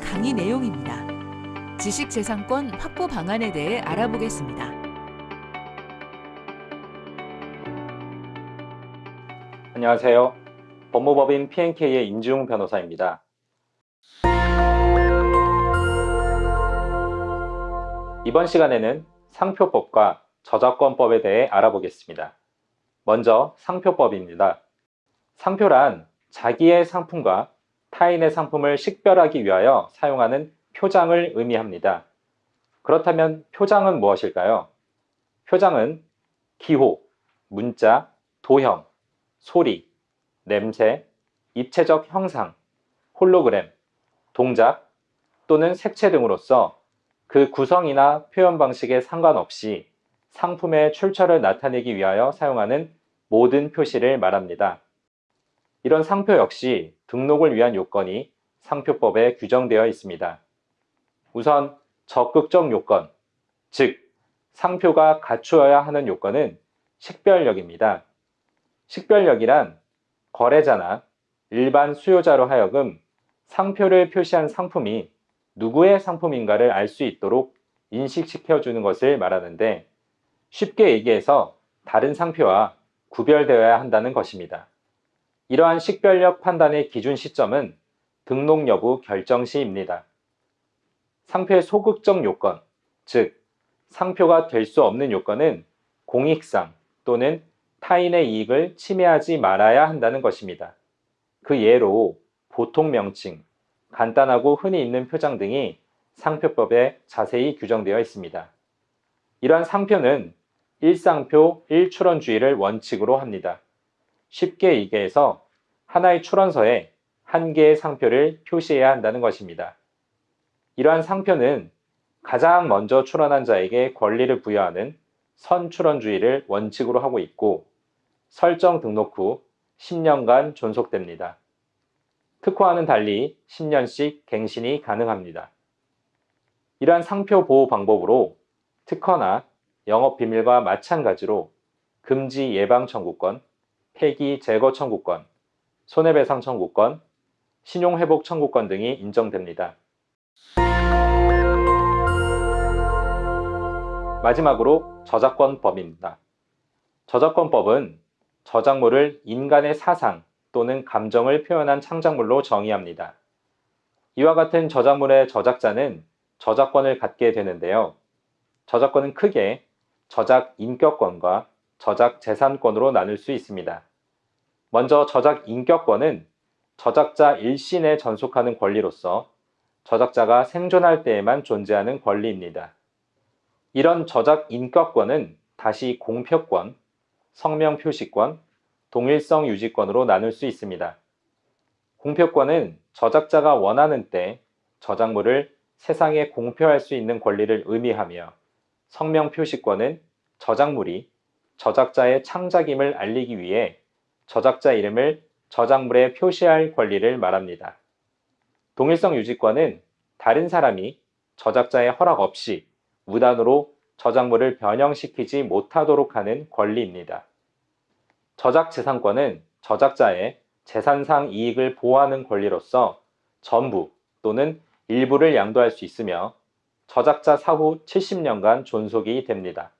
강의 내용입니다. 지식재산권 확보 방안에 대해 알아보겠습니다. 안녕하세요. 법무법인 P&K의 임지웅 변호사입니다. 이번 시간에는 상표법과 저작권법에 대해 알아보겠습니다. 먼저 상표법입니다. 상표란 자기의 상품과 타인의 상품을 식별하기 위하여 사용하는 표장을 의미합니다. 그렇다면 표장은 무엇일까요? 표장은 기호, 문자, 도형, 소리, 냄새, 입체적 형상, 홀로그램, 동작 또는 색채 등으로서 그 구성이나 표현 방식에 상관없이 상품의 출처를 나타내기 위하여 사용하는 모든 표시를 말합니다. 이런 상표 역시 등록을 위한 요건이 상표법에 규정되어 있습니다. 우선 적극적 요건, 즉 상표가 갖추어야 하는 요건은 식별력입니다. 식별력이란 거래자나 일반 수요자로 하여금 상표를 표시한 상품이 누구의 상품인가를 알 수 있도록 인식시켜주는 것을 말하는데 쉽게 얘기해서 다른 상표와 구별되어야 한다는 것입니다. 이러한 식별력 판단의 기준 시점은 등록 여부 결정 시입니다. 상표의 소극적 요건, 즉 상표가 될 수 없는 요건은 공익상 또는 타인의 이익을 침해하지 말아야 한다는 것입니다. 그 예로 보통 명칭, 간단하고 흔히 있는 표장 등이 상표법에 자세히 규정되어 있습니다. 이러한 상표는 일상표, 일출원주의를 원칙으로 합니다. 쉽게 얘기해서 하나의 출원서에 한 개의 상표를 표시해야 한다는 것입니다. 이러한 상표는 가장 먼저 출원한 자에게 권리를 부여하는 선출원주의를 원칙으로 하고 있고 설정 등록 후 10년간 존속됩니다. 특허와는 달리 10년씩 갱신이 가능합니다. 이러한 상표 보호 방법으로 특허나 영업비밀과 마찬가지로 금지 예방 청구권, 폐기 제거 청구권, 손해배상 청구권, 신용회복 청구권 등이 인정됩니다. 마지막으로 저작권법입니다. 저작권법은 저작물을 인간의 사상 또는 감정을 표현한 창작물로 정의합니다. 이와 같은 저작물의 저작자는 저작권을 갖게 되는데요. 저작권은 크게 저작 인격권과 저작 재산권으로 나눌 수 있습니다. 먼저 저작 인격권은 저작자 일신에 전속하는 권리로서 저작자가 생존할 때에만 존재하는 권리입니다. 이런 저작 인격권은 다시 공표권, 성명 표시권, 동일성 유지권으로 나눌 수 있습니다. 공표권은 저작자가 원하는 때 저작물을 세상에 공표할 수 있는 권리를 의미하며 성명 표시권은 저작물이 저작자의 창작임을 알리기 위해 저작자 이름을 저작물에 표시할 권리를 말합니다. 동일성 유지권은 다른 사람이 저작자의 허락 없이 무단으로 저작물을 변형시키지 못하도록 하는 권리입니다. 저작재산권은 저작자의 재산상 이익을 보호하는 권리로서 전부 또는 일부를 양도할 수 있으며 저작자 사후 70년간 존속이 됩니다.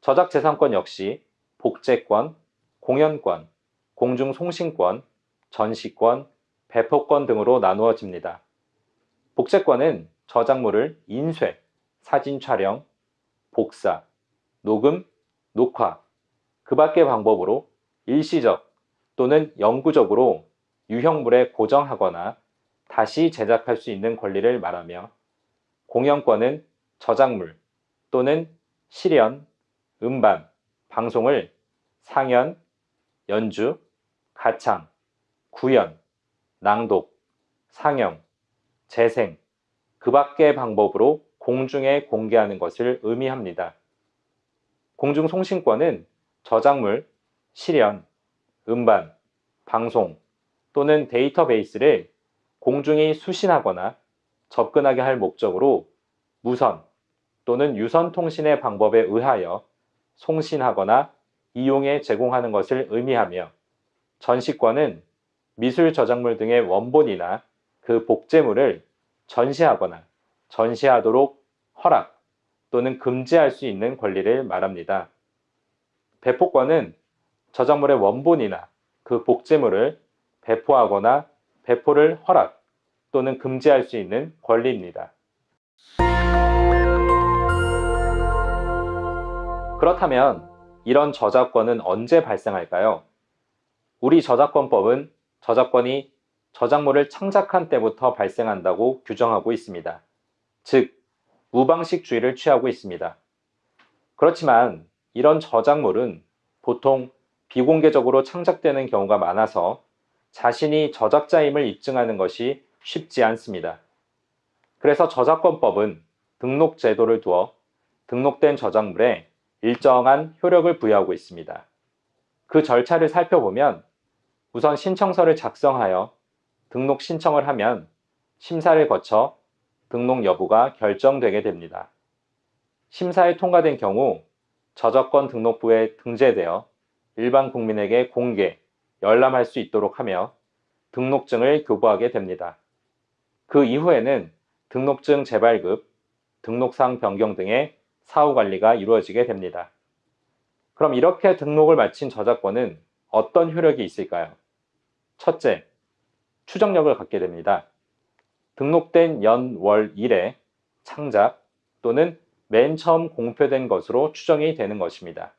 저작재산권 역시 복제권, 공연권, 공중송신권, 전시권, 배포권 등으로 나누어집니다. 복제권은 저작물을 인쇄, 사진 촬영, 복사, 녹음, 녹화, 그 밖의 방법으로 일시적 또는 영구적으로 유형물에 고정하거나 다시 제작할 수 있는 권리를 말하며 공연권은 저작물 또는 실연, 음반, 방송을 상연, 연주, 가창, 구연, 낭독, 상영, 재생, 그 밖의 방법으로 공중에 공개하는 것을 의미합니다. 공중 송신권은 저작물, 실연, 음반, 방송 또는 데이터베이스를 공중이 수신하거나 접근하게 할 목적으로 무선 또는 유선 통신의 방법에 의하여 송신하거나 이용에 제공하는 것을 의미하며 전시권은 미술 저작물 등의 원본이나 그 복제물을 전시하거나 전시하도록 허락 또는 금지할 수 있는 권리를 말합니다. 배포권은 저작물의 원본이나 그 복제물을 배포하거나 배포를 허락 또는 금지할 수 있는 권리입니다. 그렇다면 이런 저작권은 언제 발생할까요? 우리 저작권법은 저작권이 저작물을 창작한 때부터 발생한다고 규정하고 있습니다. 즉, 무방식주의를 취하고 있습니다. 그렇지만 이런 저작물은 보통 비공개적으로 창작되는 경우가 많아서 자신이 저작자임을 입증하는 것이 쉽지 않습니다. 그래서 저작권법은 등록 제도를 두어 등록된 저작물에 일정한 효력을 부여하고 있습니다. 그 절차를 살펴보면 우선 신청서를 작성하여 등록 신청을 하면 심사를 거쳐 등록 여부가 결정되게 됩니다. 심사에 통과된 경우 저작권 등록부에 등재되어 일반 국민에게 공개, 열람할 수 있도록 하며 등록증을 교부하게 됩니다. 그 이후에는 등록증 재발급, 등록상 변경 등의 사후 관리가 이루어지게 됩니다. 그럼 이렇게 등록을 마친 저작권은 어떤 효력이 있을까요? 첫째, 추정력을 갖게 됩니다. 등록된 연, 월, 일에 창작 또는 맨 처음 공표된 것으로 추정이 되는 것입니다.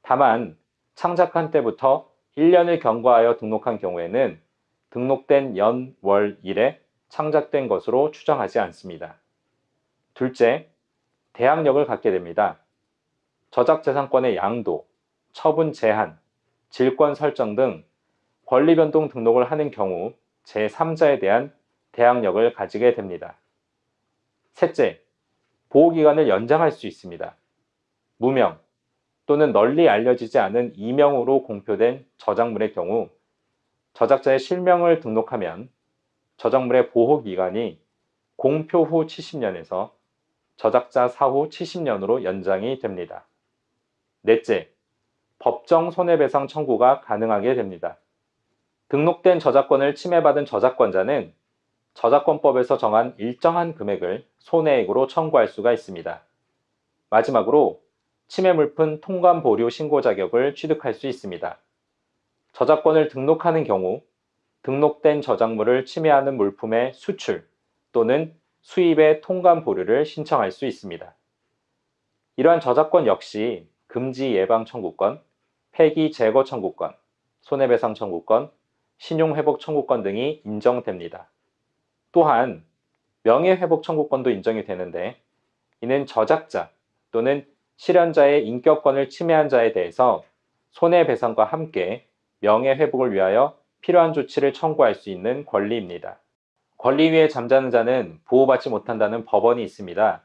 다만 창작한 때부터 1년을 경과하여 등록한 경우에는 등록된 연, 월, 일에 창작된 것으로 추정하지 않습니다. 둘째, 대항력을 갖게 됩니다. 저작재산권의 양도, 처분 제한, 질권 설정 등 권리 변동 등록을 하는 경우 제3자에 대한 대항력을 가지게 됩니다. 셋째, 보호기간을 연장할 수 있습니다. 무명 또는 널리 알려지지 않은 이명으로 공표된 저작물의 경우 저작자의 실명을 등록하면 저작물의 보호기간이 공표 후 70년에서 저작자 사후 70년으로 연장이 됩니다. 넷째, 법정 손해배상 청구가 가능하게 됩니다. 등록된 저작권을 침해받은 저작권자는 저작권법에서 정한 일정한 금액을 손해액으로 청구할 수가 있습니다. 마지막으로 침해 물품 통관 보류 신고 자격을 취득할 수 있습니다. 저작권을 등록하는 경우 등록된 저작물을 침해하는 물품의 수출 또는 수입의 통관 보류를 신청할 수 있습니다. 이러한 저작권 역시 금지 예방 청구권, 폐기 제거 청구권, 손해배상 청구권, 신용회복 청구권 등이 인정됩니다. 또한 명예회복 청구권도 인정이 되는데 이는 저작자 또는 실현자의 인격권을 침해한 자에 대해서 손해배상과 함께 명예회복을 위하여 필요한 조치를 청구할 수 있는 권리입니다. 권리 위에 잠자는 자는 보호받지 못한다는 법원이 있습니다.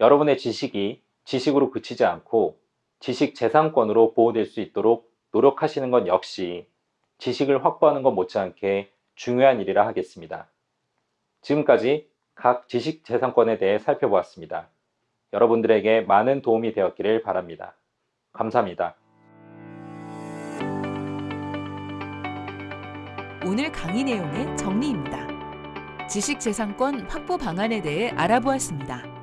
여러분의 지식이 지식으로 그치지 않고 지식 재산권으로 보호될 수 있도록 노력하시는 것 역시 지식을 확보하는 것 못지않게 중요한 일이라 하겠습니다. 지금까지 각 지식 재산권에 대해 살펴보았습니다. 여러분들에게 많은 도움이 되었기를 바랍니다. 감사합니다. 오늘 강의 내용의 정리입니다. 지식재산권 확보 방안에 대해 알아보았습니다.